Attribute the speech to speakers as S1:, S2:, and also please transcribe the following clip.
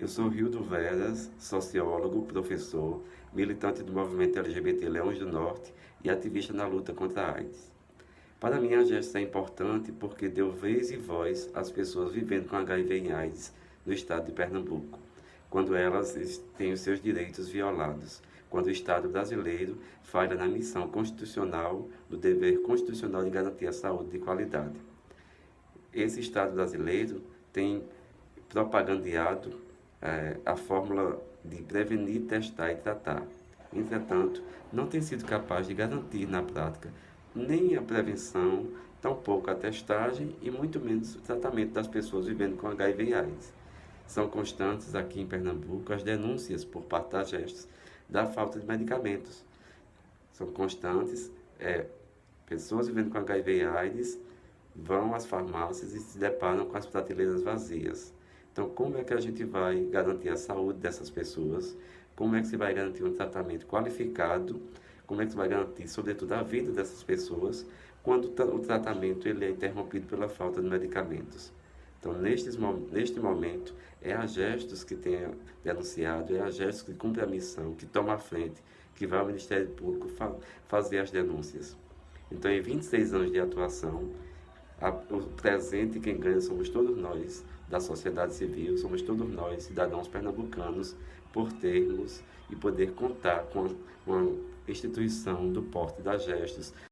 S1: Eu sou Rildo Veras, sociólogo, professor, militante do movimento LGBT Leões do Norte e ativista na luta contra a AIDS. Para mim, a gesta é importante porque deu vez e voz às pessoas vivendo com HIV e AIDS no estado de Pernambuco, quando elas têm os seus direitos violados, quando o Estado brasileiro falha na missão constitucional do dever constitucional de garantir a saúde de qualidade. Esse Estado brasileiro tem propagandeado a fórmula de prevenir, testar e tratar. Entretanto, não tem sido capaz de garantir na prática nem a prevenção, tampouco a testagem e muito menos o tratamento das pessoas vivendo com HIV e AIDS. São constantes aqui em Pernambuco as denúncias por parte das gestos da falta de medicamentos. São constantes é, pessoas vivendo com HIV e AIDS vão às farmácias e se deparam com as prateleiras vazias. Então, como é que a gente vai garantir a saúde dessas pessoas? Como é que se vai garantir um tratamento qualificado? Como é que se vai garantir, sobretudo, a vida dessas pessoas quando o tratamento ele é interrompido pela falta de medicamentos? Então, nestes, neste momento, é a Gestos que tem denunciado, é a Gestos que cumpre a missão, que toma a frente, que vai ao Ministério Público fa fazer as denúncias. Então, em 26 anos de atuação, o presente quem ganha somos todos nós, da sociedade civil, somos todos nós, cidadãos pernambucanos, por termos e poder contar com uma instituição do porte das gestos